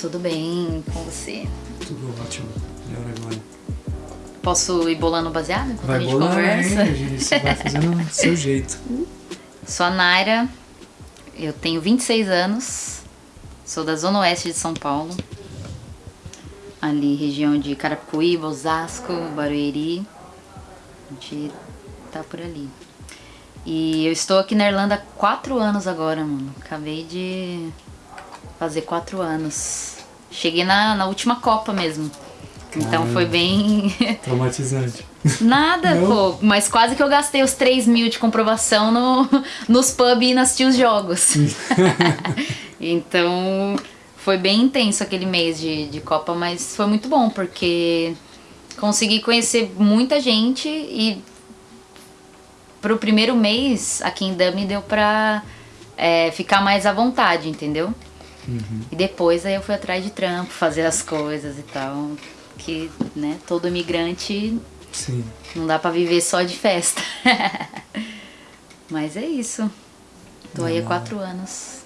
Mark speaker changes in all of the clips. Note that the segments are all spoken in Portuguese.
Speaker 1: Tudo bem com você?
Speaker 2: Tudo ótimo. Melhor agora.
Speaker 1: Posso ir bolando baseado enquanto
Speaker 2: Vai
Speaker 1: a gente
Speaker 2: bolando,
Speaker 1: conversa?
Speaker 2: hein? gente? Vai fazendo do seu jeito.
Speaker 1: Sou a Naira, eu tenho 26 anos, sou da Zona Oeste de São Paulo, ali região de Carapicuíba, Osasco, Barueri, a gente tá por ali. E eu estou aqui na Irlanda há 4 anos agora, mano. Acabei de fazer 4 anos. Cheguei na, na última Copa mesmo. Então foi bem.
Speaker 2: Traumatizante.
Speaker 1: Nada,
Speaker 2: Não?
Speaker 1: pô. Mas quase que eu gastei os 3 mil de comprovação no, nos pub e assistir os jogos. então foi bem intenso aquele mês de, de Copa, mas foi muito bom, porque consegui conhecer muita gente e pro primeiro mês aqui em Dublin deu pra é, ficar mais à vontade, entendeu?
Speaker 2: Uhum.
Speaker 1: E depois aí eu fui atrás de trampo, fazer as coisas e tal. Que, né, todo imigrante
Speaker 2: Sim.
Speaker 1: não dá pra viver só de festa. Mas é isso. Tô aí há quatro anos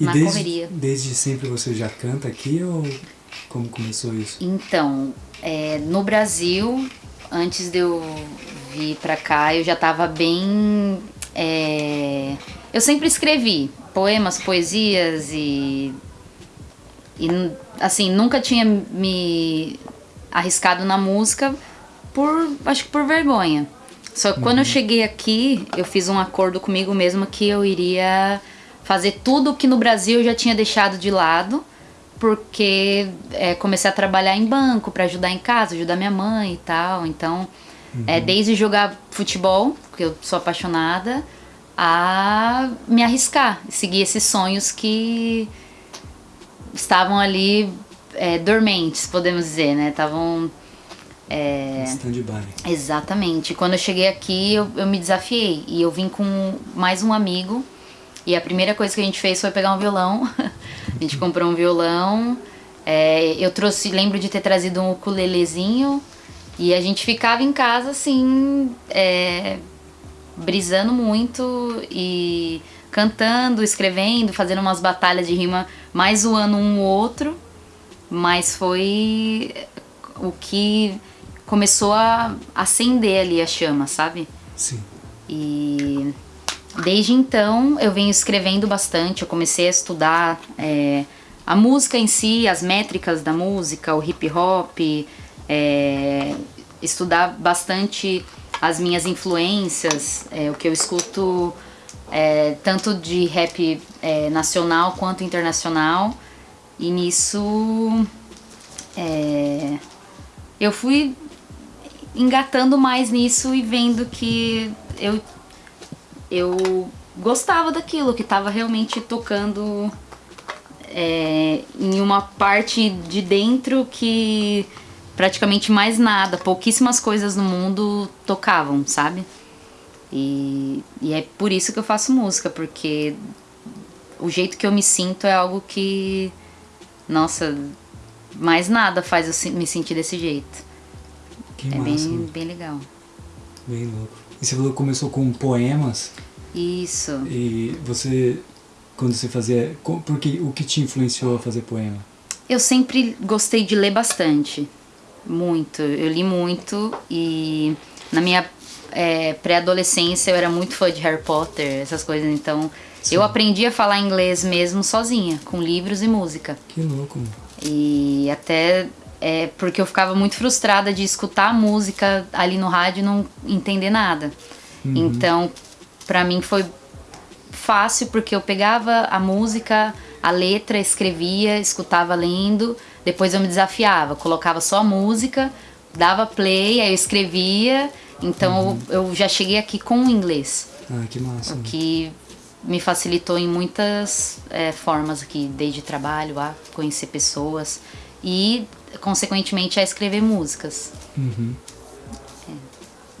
Speaker 2: E
Speaker 1: na
Speaker 2: desde,
Speaker 1: correria.
Speaker 2: desde sempre você já canta aqui ou como começou isso?
Speaker 1: Então, é, no Brasil, antes de eu vir pra cá, eu já tava bem. é, eu sempre escrevi poemas, poesias e. E, assim, nunca tinha me arriscado na música por. acho que por vergonha. Só que quando eu cheguei aqui, eu fiz um acordo comigo mesma que eu iria fazer tudo que no Brasil eu já tinha deixado de lado porque é, comecei a trabalhar em banco para ajudar em casa, ajudar minha mãe e tal. Então, é, desde jogar futebol, porque eu sou apaixonada, a me arriscar, seguir esses sonhos que estavam ali é, dormentes, podemos dizer, né? Estavam é,
Speaker 2: Stand-by.
Speaker 1: Exatamente. Quando eu cheguei aqui, eu, eu me desafiei. E eu vim com mais um amigo. E a primeira coisa que a gente fez foi pegar um violão. a gente comprou um violão. É, eu trouxe, lembro de ter trazido um ukulelezinho. E a gente ficava em casa, assim, é, brisando muito e cantando, escrevendo, fazendo umas batalhas de rima, mais zoando um ou outro. Mas foi o que começou a acender ali a chama, sabe?
Speaker 2: Sim.
Speaker 1: E desde então eu venho escrevendo bastante. Eu comecei a estudar é, a música em si, as métricas da música, o hip hop, é, estudar bastante as minhas influências, é, o que eu escuto é, tanto de rap é, nacional quanto internacional. E nisso é, eu fui engatando mais nisso e vendo que eu eu gostava daquilo, que estava realmente tocando é, em uma parte de dentro que praticamente mais nada, pouquíssimas coisas no mundo tocavam, sabe? E, e é por isso que eu faço música, porque o jeito que eu me sinto é algo que, nossa, mais nada faz eu me sentir desse jeito.
Speaker 2: Que
Speaker 1: É
Speaker 2: massa.
Speaker 1: bem,
Speaker 2: Bem...
Speaker 1: bem legal.
Speaker 2: louco. E você falou que começou com poemas
Speaker 1: Isso.
Speaker 2: e você quando você fazia, porque o que te influenciou a fazer poema?
Speaker 1: Eu sempre gostei de ler bastante. Muito. Eu li muito e na minha é, pré-adolescência eu era muito fã de Harry Potter, essas coisas. Então
Speaker 2: Sim.
Speaker 1: eu aprendi a falar inglês mesmo sozinha, com livros e música.
Speaker 2: Que louco.
Speaker 1: E até é, porque eu ficava muito frustrada de escutar a música ali no rádio e não entender nada. Então, pra mim foi fácil porque eu pegava a música, a letra, escrevia, escutava lendo, depois eu me desafiava, colocava só música, dava play, aí eu escrevia. Então eu, eu já cheguei aqui com o inglês,
Speaker 2: Ah, que massa.
Speaker 1: o que me facilitou em muitas é, formas aqui, desde trabalho a conhecer pessoas e, consequentemente, a escrever músicas.
Speaker 2: Uhum.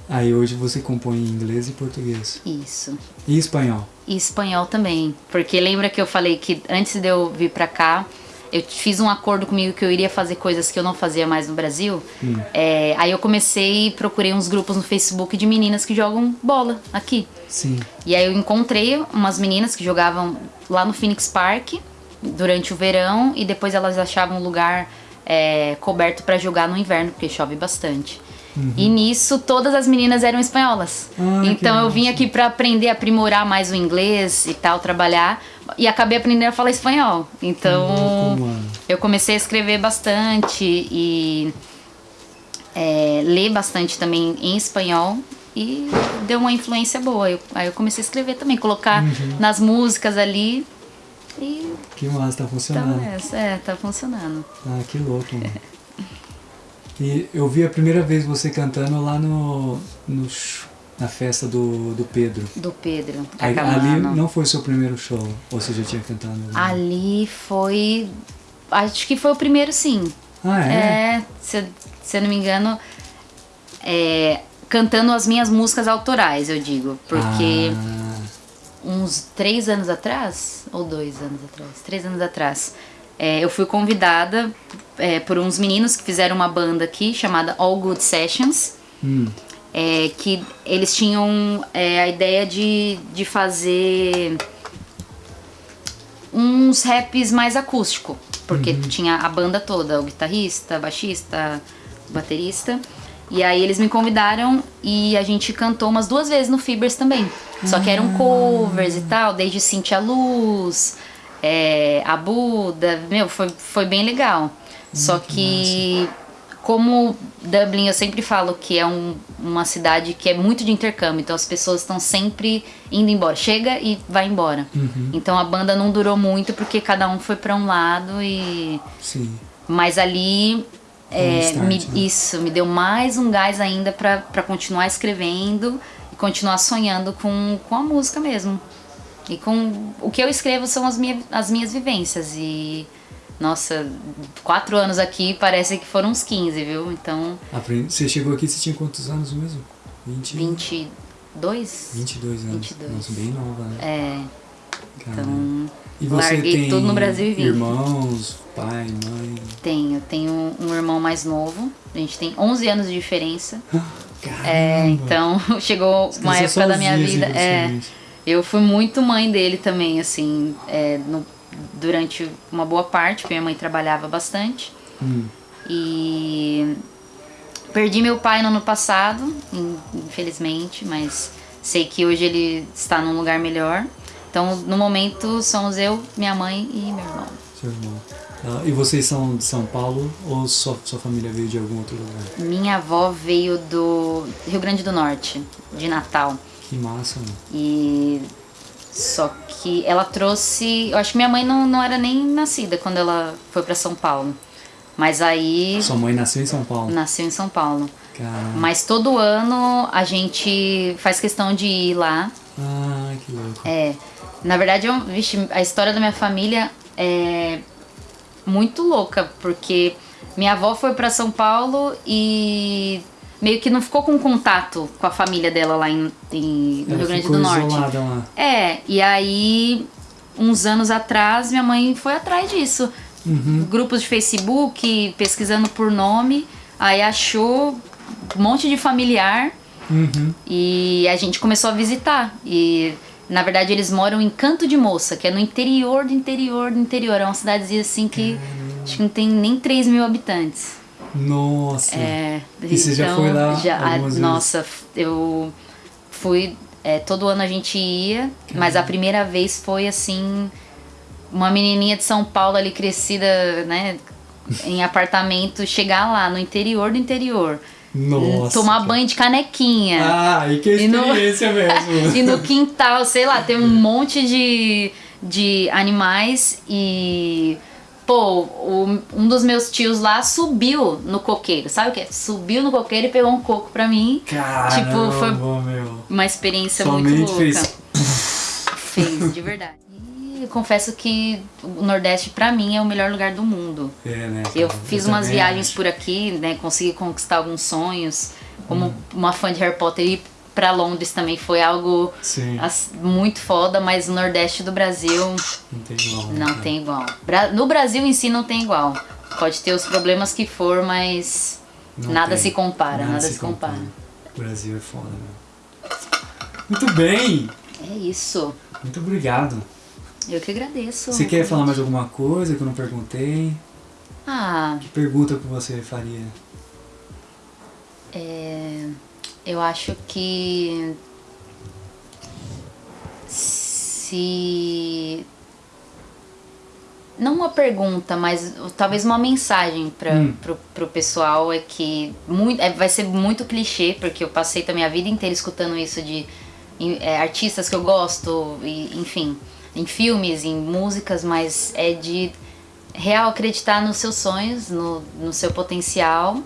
Speaker 2: Aí hoje você compõe em inglês e português.
Speaker 1: Isso.
Speaker 2: E espanhol?
Speaker 1: E espanhol também. Porque lembra que eu falei que antes de eu vir pra cá, eu fiz um acordo comigo que eu iria fazer coisas que eu não fazia mais no Brasil. É, aí eu comecei e procurei uns grupos no Facebook de meninas que jogam bola aqui.
Speaker 2: Sim.
Speaker 1: E aí eu encontrei umas meninas que jogavam lá no Phoenix Park. durante o verão e depois elas achavam um lugar é, coberto para jogar no inverno, porque chove bastante. Uhum. E nisso todas as meninas eram espanholas. Ah, então eu vim aqui para aprender aprimorar mais o inglês e tal, trabalhar. E acabei aprendendo a falar espanhol. Então eu comecei a escrever bastante e é, ler bastante também em espanhol. E deu uma influência boa. Eu, aí eu comecei a escrever também, colocar uhum. nas músicas ali. E
Speaker 2: que massa, tá funcionando.
Speaker 1: Tá, é, tá funcionando.
Speaker 2: Ah, que louco, mano. E eu vi a primeira vez você cantando lá no, no na festa do, do Pedro.
Speaker 1: Do Pedro.
Speaker 2: Aí, ali não foi seu primeiro show? Ou você já tinha cantado?
Speaker 1: Ali foi. Acho que foi o primeiro sim.
Speaker 2: Ah, é?
Speaker 1: É, se, se eu não me engano, é, cantando as minhas músicas autorais, eu digo. Porque ah. uns três anos atrás, ou dois anos atrás, três anos atrás, é, eu fui convidada é, por uns meninos que fizeram uma banda aqui chamada All Good Sessions.
Speaker 2: Hum.
Speaker 1: É, que eles tinham é, a ideia de, de fazer uns raps mais acústico, porque uhum. tinha a banda toda, o guitarrista, baixista, baterista. E aí eles me convidaram e a gente cantou umas duas vezes no Fibers também. Só que eram ah. covers e tal, desde Cintia Luz, é, a Buda, meu, foi, foi bem legal. Só que, massa. Como Dublin, eu sempre falo que é um, uma cidade que é muito de intercâmbio, então as pessoas estão sempre indo embora. Chega e vai embora.
Speaker 2: Uhum.
Speaker 1: Então a banda não durou muito porque cada um foi para um lado e.
Speaker 2: Sim.
Speaker 1: Mas ali. É, start, me, né? Isso, me deu mais um gás ainda para continuar escrevendo e continuar sonhando com, com a música mesmo. E com o que eu escrevo são as, minha, as minhas vivências. E, nossa, quatro anos aqui parece que foram uns 15, viu? Então.
Speaker 2: Você chegou aqui, você tinha quantos anos mesmo?
Speaker 1: 20... 22?
Speaker 2: 22 anos. 22. Nossa, bem nova, né?
Speaker 1: É. Então.
Speaker 2: E você
Speaker 1: larguei
Speaker 2: tem
Speaker 1: tudo no Brasil e vim.
Speaker 2: Irmãos, pai, mãe?
Speaker 1: Tenho. Tenho um irmão mais novo. A gente tem 11 anos de diferença.
Speaker 2: Caramba.
Speaker 1: É, então chegou uma época da minha vida. É, eu fui muito mãe dele também, assim, é, no, durante uma boa parte, porque minha mãe trabalhava bastante.
Speaker 2: Hum.
Speaker 1: E perdi meu pai no ano passado, infelizmente, mas sei que hoje ele está num lugar melhor. Então, no momento, somos eu, minha mãe e meu irmão.
Speaker 2: Seu irmão. Ah, e vocês são de São Paulo ou sua, sua família veio de algum outro lugar?
Speaker 1: Minha avó veio do Rio Grande do Norte, de Natal.
Speaker 2: Que massa, mano.
Speaker 1: E só que ela trouxe. Eu acho que minha mãe não, não era nem nascida quando ela foi para São Paulo. Mas aí.
Speaker 2: Sua mãe nasceu em São Paulo?
Speaker 1: Nasceu em São Paulo.
Speaker 2: Caramba.
Speaker 1: Mas todo ano a gente faz questão de ir lá.
Speaker 2: Ah, que louco.
Speaker 1: É. Na verdade, eu, vixe, a história da minha família é muito louca, porque minha avó foi para São Paulo e meio que não ficou com contato com a família dela lá em, em no Rio Grande do Norte.
Speaker 2: Lá.
Speaker 1: É, e aí, uns anos atrás, minha mãe foi atrás disso.
Speaker 2: Uhum.
Speaker 1: Grupos de Facebook, pesquisando por nome, aí achou um monte de familiar
Speaker 2: uhum.
Speaker 1: e a gente começou a visitar. E na verdade eles moram em Canto de Moça, que é no interior do interior do interior. É uma cidadezinha assim que acho que não tem nem 3 mil habitantes.
Speaker 2: Nossa!
Speaker 1: É,
Speaker 2: e você já foi lá?
Speaker 1: Já, a, nossa, eu fui. É, todo ano a gente ia, mas a primeira vez foi assim. Uma menininha de São Paulo ali crescida, né? Em apartamento, chegar lá no interior do interior.
Speaker 2: Nossa.
Speaker 1: Tomar banho de canequinha.
Speaker 2: Ah, e que experiência e no, mesmo.
Speaker 1: e no quintal, sei lá, tem um monte de, de animais e pô, o, um dos meus tios lá subiu no coqueiro, sabe o que? Subiu no coqueiro e pegou um coco pra mim.
Speaker 2: Caramba,
Speaker 1: tipo, foi
Speaker 2: meu.
Speaker 1: uma experiência
Speaker 2: Somente
Speaker 1: muito louca.
Speaker 2: Fez...
Speaker 1: fez, de verdade. E confesso que o Nordeste pra mim é o melhor lugar do mundo.
Speaker 2: É, né?
Speaker 1: Eu fiz umas viagens por aqui, né? Consegui conquistar alguns sonhos. Como hum. uma fã de Harry Potter e para Londres também foi algo as, muito foda, mas o Nordeste do Brasil
Speaker 2: não tem igual.
Speaker 1: Não né? tem igual. No Brasil em si não tem igual. Pode ter os problemas que for, mas não nada tem. se compara, nada, nada se, compara. compara.
Speaker 2: O Brasil é foda, né? Muito bem!
Speaker 1: É isso.
Speaker 2: Muito obrigado.
Speaker 1: Eu que agradeço.
Speaker 2: Você quer falar mais alguma coisa que eu não perguntei?
Speaker 1: Ah,
Speaker 2: Que pergunta que você faria?
Speaker 1: é, eu acho que se não uma pergunta, mas talvez uma mensagem para
Speaker 2: Hum.
Speaker 1: pro, pro pessoal é que muito, é, vai ser muito clichê, porque eu passei também a vida inteira escutando isso de é, artistas que eu gosto, e, enfim, em filmes, em músicas, mas é de real acreditar nos seus sonhos, no, no seu potencial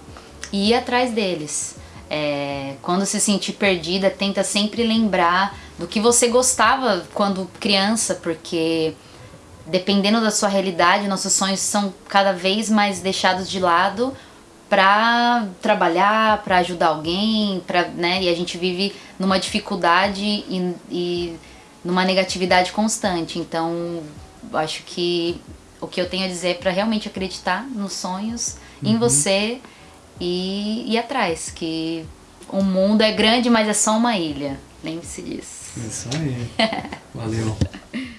Speaker 1: e ir atrás deles. É, quando se sentir perdida, tenta sempre lembrar do que você gostava quando criança, porque dependendo da sua realidade, nossos sonhos são cada vez mais deixados de lado para trabalhar, para ajudar alguém, para, né? E a gente vive numa dificuldade e, e numa negatividade constante. Então, acho que o que eu tenho a dizer é para realmente acreditar nos sonhos, em você e ir atrás, que o mundo é grande, mas é só uma ilha. Lembre-se disso.
Speaker 2: Isso aí. Valeu.